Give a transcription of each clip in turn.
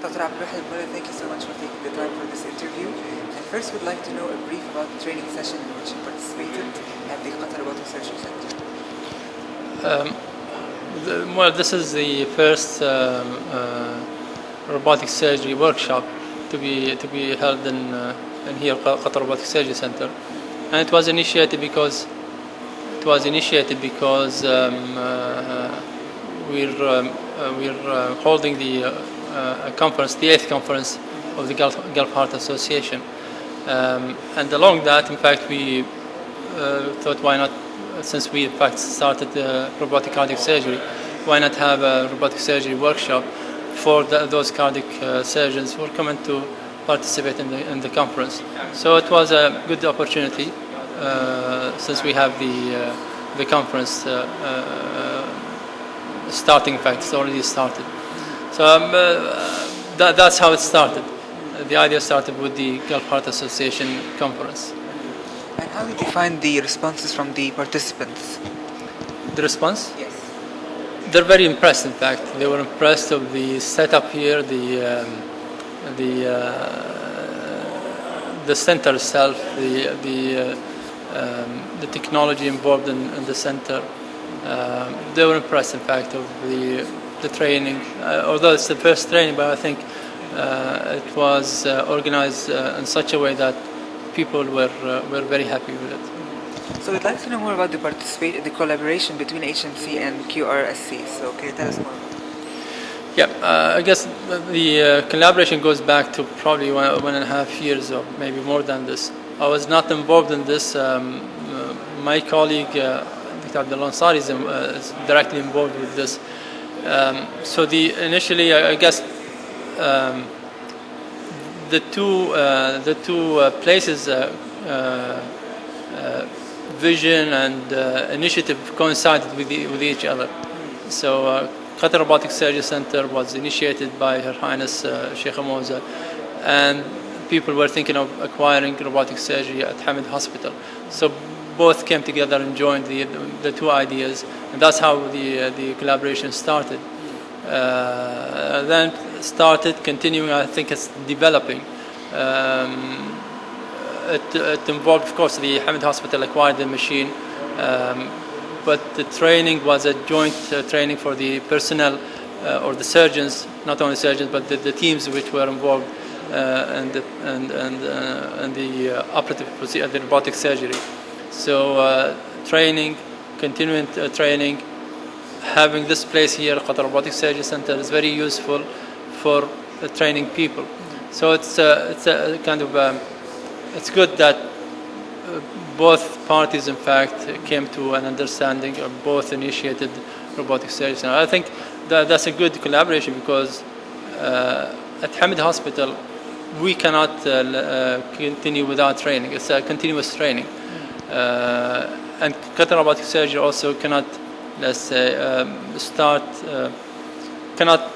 Dr. Mullah, thank you so much for taking the time for this interview. And first, we'd like to know a brief about the training session in which you participated at the Qatar Robotic Surgery Center. Um, the, well, this is the first um, uh, robotic surgery workshop to be to be held in uh, in here Qatar Robotic Surgery Center, and it was initiated because it was initiated because um, uh, we're um, uh, we're uh, holding the uh, uh, conference, the eighth conference of the Gulf, Gulf Heart Association, um, and along that, in fact, we thought why not since we in fact started uh, robotic cardiac surgery, why not have a robotic surgery workshop for the, those cardiac uh, surgeons who are coming to participate in the, in the conference. So it was a good opportunity uh, since we have the, uh, the conference uh, uh, starting, in fact, it's already started. So um, that, that's how it started. The idea started with the Gulf Heart Association conference. And how did you find the responses from the participants? The response? Yes. They're very impressed. In fact, they were impressed of the setup here, the um, the uh, the center itself, the the uh, um, the technology involved in, in the center. Uh, they were impressed, in fact, of the the training. Uh, although it's the first training, but I think uh, it was uh, organized in such a way that people were uh, were very happy with it. So we'd like to know more about the participate the collaboration between HMC and QRSC. So can you tell us more? Yeah, uh, I guess the uh, collaboration goes back to probably one, one and a half years or maybe more than this. I was not involved in this. Um, uh, my colleague, uh, Dr. Abdul Ansari, is, uh, is, directly involved with this. Um, so the initially, I, I guess, um, the two uh, the two uh, places uh, vision and initiative coincided with, the, with each other. So Qatar Robotic Surgery Center was initiated by Her Highness uh, Sheikh Moza, and people were thinking of acquiring robotic surgery at Hamad Hospital. So both came together and joined the, the, two ideas, and that's how the, uh, the collaboration started. Uh, then started, continuing, I think it's developing. Um, it, it, involved, of course, the Hamad Hospital acquired the machine, um, but the training was a joint uh, training for the personnel uh, or the surgeons, not only surgeons, but the, the teams which were involved uh, the, and, and, uh, and the operative procedure, the robotic surgery. So training, continuing training, having this place here, Qatar Robotic Surgery Center, is very useful for uh, training people. So it's uh, it's a kind of um, it's good that uh, both parties, in fact, came to an understanding or both initiated robotic surgery. And I think that that's a good collaboration because uh, at Hamad Hospital we cannot uh, uh, continue without training. It's a continuous training, and Qatar robotic surgery also cannot, let's say, um, start cannot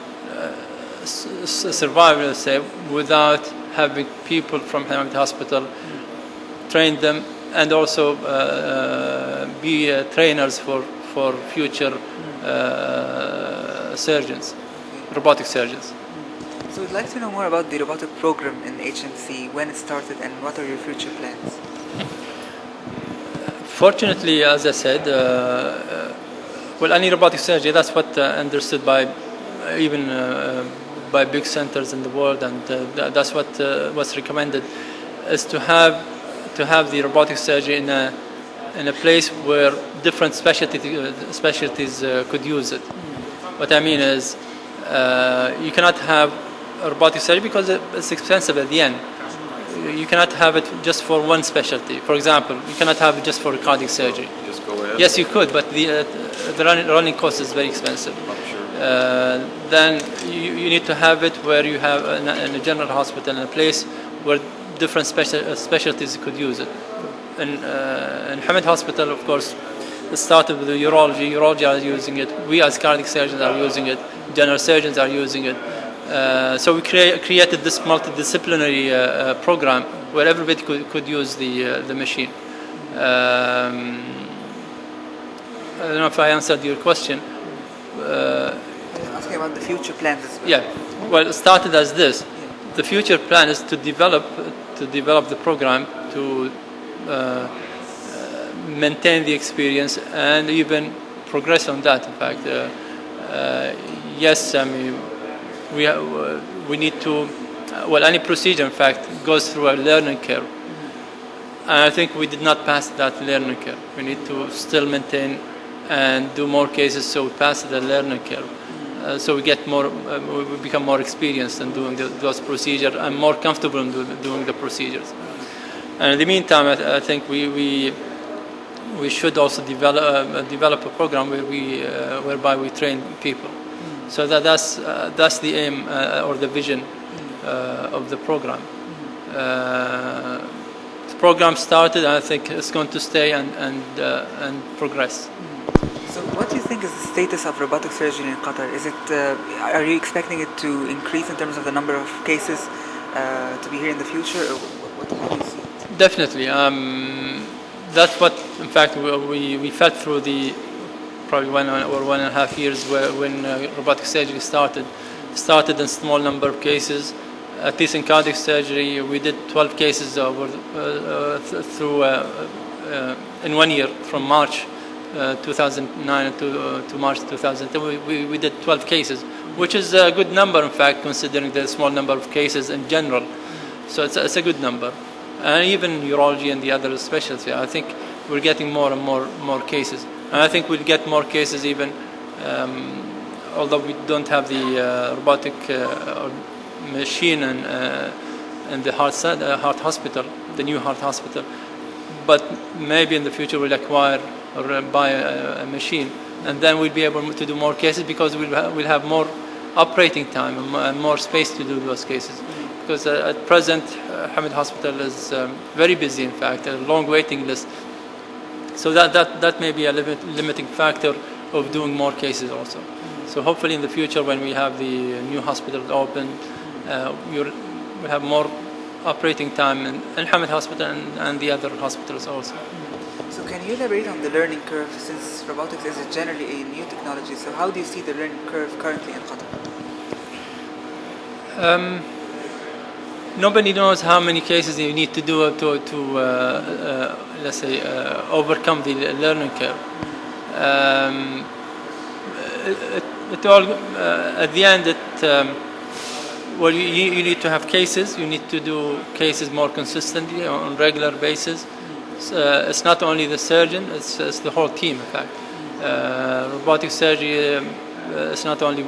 survive, let's say, without having people from Hamad Hospital train them and also uh, uh, be uh, trainers for, for future uh, surgeons, robotic surgeons. So we'd like to know more about the robotic program in HMC, when it started and what are your future plans? Fortunately, as I said, uh, uh, well, any robotic surgery, that's what understood by even by big centers in the world, and uh, that's what uh, was recommended, is to have to have the robotic surgery in a in a place where different specialty, uh, specialties uh, could use it. What I mean is, uh, you cannot have robotic surgery because it's expensive at the end. You cannot have it just for one specialty. For example, you cannot have it just for cardiac surgery. Yes, you could, but the, uh, the running, running cost is very expensive. Uh, then you, you, need to have it where you have in a, in a general hospital in a place where different special, uh, specialties could use it. In, uh, in Hamad Hospital, of course, it started with the urology. Urology are using it. We as cardiac surgeons are using it. General surgeons are using it. Uh, so we crea created this multidisciplinary uh, uh, program where everybody could, could use the, the machine. Um, I don't know if I answered your question. asking about the future plans as well. Yeah, well, it started as this. The future plan is to develop to develop the program to uh, uh, maintain the experience and even progress on that. In fact, uh, uh, yes, I mean we ha- we need to well any procedure in fact goes through a learning curve. And I think we did not pass that learning curve. We need to still maintain and do more cases so we pass the learning curve. Uh, so we get more, uh, we become more experienced in doing the, those procedures and more comfortable in do, doing the procedures. And in the meantime, I, I think we, we we should also develop uh, develop a program where we uh, whereby we train people. So that that's uh, that's the aim uh, or the vision uh, of the program. Uh, the program started, and I think it's going to stay and and uh, and progress. So, what do you think is the status of robotic surgery in Qatar? Is it uh, are you expecting it to increase in terms of the number of cases uh, to be here in the future, or what, what do you see? Definitely. Um, that's what, in fact, we, we, we felt through the probably one or one and a half years when uh, robotic surgery started. Started in small number of cases. At least in cardiac surgery, we did 12 cases over, uh, uh, th- through in one year from March uh, 2009 to, uh, to March 2010. We, we, we did 12 cases, which is a good number, in fact, considering the small number of cases in general. So it's a, it's a good number. And even urology and the other specialties, I think we're getting more and more more cases. And I think we'll get more cases even, um, although we don't have the uh, robotic uh, machine and uh, in the heart, heart hospital, the new heart hospital. But maybe in the future we'll acquire or buy a, a machine, and then we'll be able to do more cases because we'll, ha- we'll have more operating time and and more space to do those cases. Because uh, at present, uh, Hamad Hospital is um, very busy, in fact, a long waiting list. So that, that, that may be a limit, limiting factor of doing more cases also. So hopefully in the future when we have the new hospital open, uh, we'll, we'll have more operating time in, Hamad Hospital and, and the other hospitals also. So, can you elaborate on the learning curve since robotics is generally a new technology? So, how do you see the learning curve currently in Qatar? Um, nobody knows how many cases you need to do to, to uh, uh, let's say, uh, overcome the learning curve. Um, it, it all, uh, at the end, it, um, well, you, you need to have cases. You need to do cases more consistently on regular basis. It's, uh, it's not only the surgeon; it's, it's the whole team. In fact, uh, robotic surgery um, uh, is not only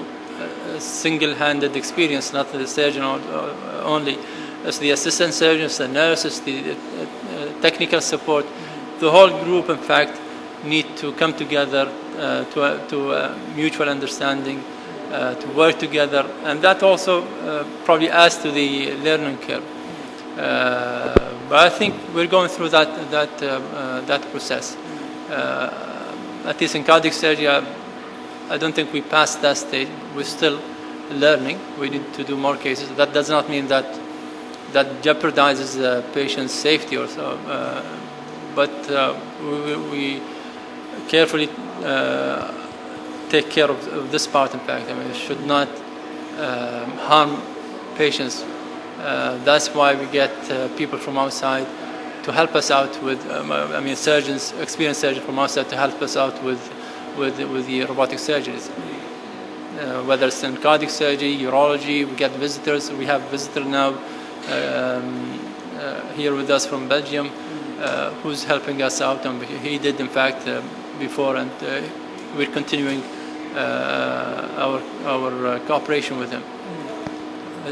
single-handed experience, not the surgeon only. It's the assistant surgeons, the nurses, the uh, uh, technical support. The whole group, in fact, need to come together uh, to, a, to a mutual understanding, uh, to work together, and that also uh, probably adds to the learning curve. Uh, but I think we're going through that that uh, uh, that process. Uh, at least in cardiac surgery, I, don't think we passed that stage. We're still learning. We need to do more cases. That does not mean that that jeopardizes the patient's safety or so. Uh, but uh, we, we- carefully uh, take care of, of this part. In fact, I mean, it should not um, harm patients. Uh, that's why we get uh, people from outside to help us out with. Um, I mean, surgeons, experienced surgeons from outside to help us out with with with the robotic surgeries. Uh, whether it's in cardiac surgery, urology, we get visitors. We have a visitor now um, uh, here with us from Belgium, uh, who's helping us out, and he did in fact uh, before, and we're continuing our our cooperation with him.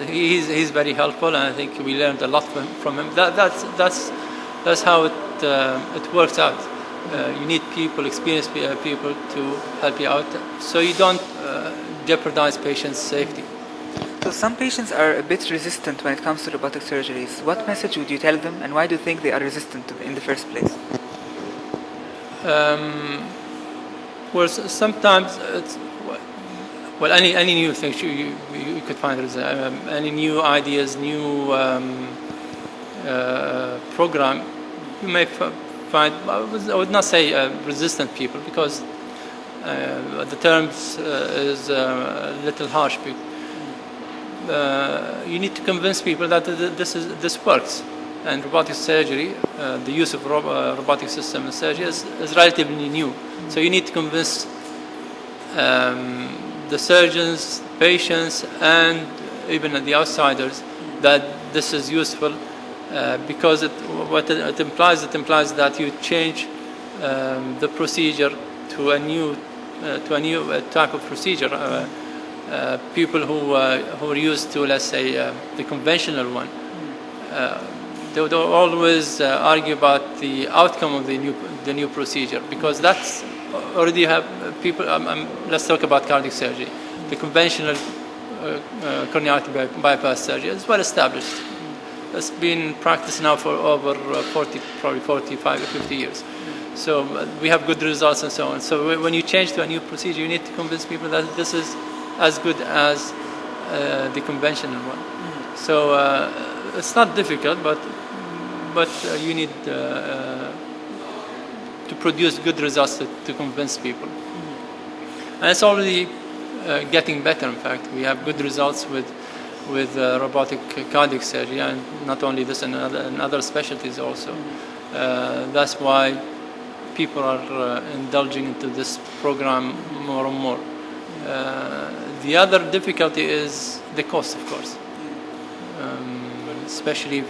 He's, he's very helpful, and I think we learned a lot from, from him. That, that's that's that's how it uh, it works out. Uh, you need people, experienced uh, people, to help you out, so you don't uh, jeopardize patients' safety. So, some patients are a bit resistant when it comes to robotic surgeries. What message would you tell them, and why do you think they are resistant to in the first place? Um, well, sometimes it's well, any any new thing you you, you could find um, any new ideas, new um, uh, program, you may find. I would- not say uh, resistant people because Uh, the term uh, is a little harsh. You need to convince people that this is this works, and robotic surgery, uh, the use of ro- uh, robotic system in surgery is, is relatively new. So you need to convince um, the surgeons, patients, and even the outsiders that this is useful uh, because it, what it, implies, it implies that you change um, the procedure to a new, uh, to a new uh, type of procedure. Uh, uh, people who who are used to, let's say, the conventional one, they would always argue about the outcome of the new the new procedure because that's already have people. Um, um, let's talk about cardiac surgery. The conventional uh, uh, coronary bypass surgery is well established. It's been practiced now for over uh, 40, probably 45 or 50 years. So we have good results and so on. So when you change to a new procedure, you need to convince people that this is as good as uh, the conventional one. Mm. So uh, it's not difficult, but but uh, you need to produce good results to, to convince people. Mm. And it's already getting better. In fact, we have good results with with uh, robotic cardiac surgery, and not only this, and other, and other specialties also. Uh, that's why people are uh, indulging into this program more and more. the other difficulty is the cost, of course, um, especially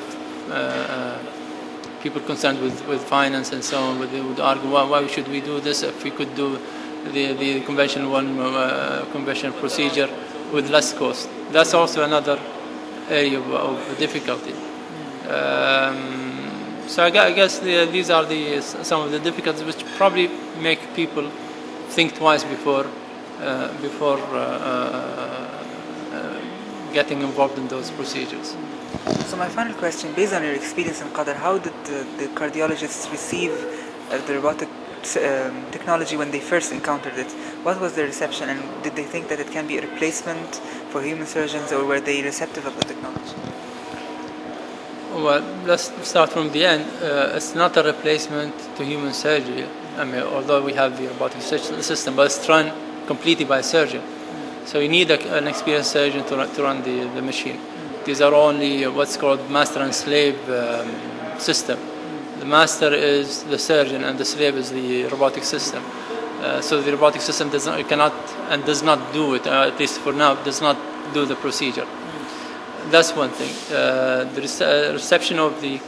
people concerned with, with finance and so on would, would argue why, why should we do this if we could do the, the conventional one uh, conventional procedure with less cost. That's also another area of, difficulty. Um, so I guess the, these are the some of the difficulties which probably make people think twice before uh, before uh, uh, uh, getting involved in those procedures. So my final question, based on your experience in Qatar, how did the, the cardiologists receive the robotic um, technology when they first encountered it? What was their reception, and did they think that it can be a replacement for human surgeons, or were they receptive of the technology? Well, let's start from the end. Uh, it's not a replacement to human surgery. I mean, although we have the robotic system, but it's run completely by a surgeon. So you need a, an experienced surgeon to run, to run the, the machine. These are only what's called master and slave um, system the master is the surgeon and the slave is the robotic system. Uh, so the robotic system does not, cannot and does not do it, uh, at least for now, does not do the procedure. That's one thing. Uh, the rece uh, reception of the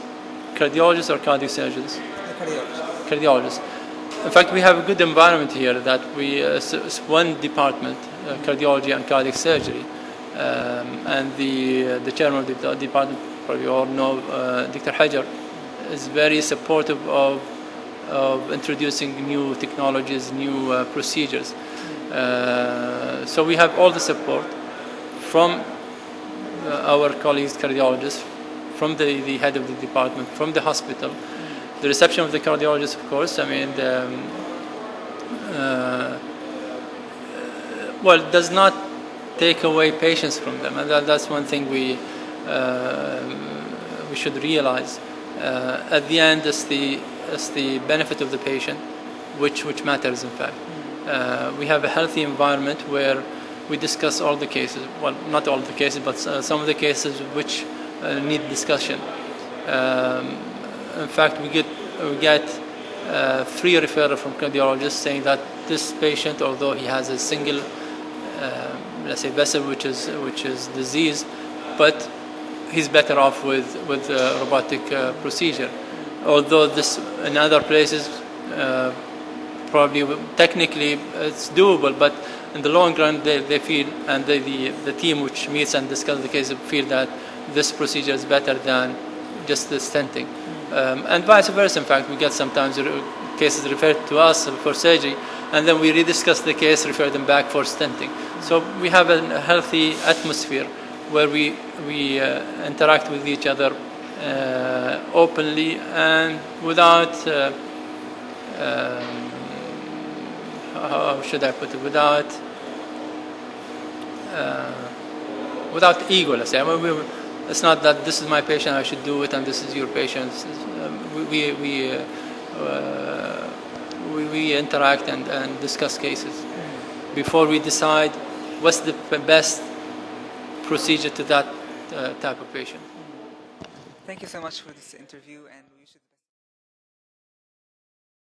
cardiologists or cardiac surgeons? Cardiologists. Cardiologists. In fact, we have a good environment here that we, uh, one department, uh, cardiology and cardiac surgery, um, and the, the chairman of the department, probably all know, Dr. Hajar, is very supportive of, of introducing new technologies, new uh, procedures. Uh, so we have all the support from uh, our colleagues cardiologists, from the, the head of the department, from the hospital. The reception of the cardiologists, of course, I mean, the, um, uh, well, does not take away patients from them, and that, that's one thing we uh, we should realize uh, at the end it's the it's the benefit of the patient which which matters in fact. Uh, we have a healthy environment where we discuss all the cases well not all the cases but uh, some of the cases which uh, need discussion. Um, in fact we get we get uh, free referral from cardiologists saying that this patient although he has a single uh, let's say vessel which is which is disease but he's better off with with robotic uh, procedure. Although this in other places uh, probably technically it's doable, but in the long run they, they feel and the, the, the team which meets and discusses the case feel that this procedure is better than just the stenting. Um, and vice versa, in fact, we get sometimes cases referred to us for surgery, and then we rediscuss the case, refer them back for stenting. So we have a healthy atmosphere where we, we uh, interact with each other uh, openly and without, uh, um, how should I put it, without, without ego, let's say. I mean, we, it's not that this is my patient, I should do it, and this is your patient. Um, we, we, we, we, we interact and, and discuss cases before we decide what's the best procedure to that uh, type of patient. Thank you so much for this interview, and.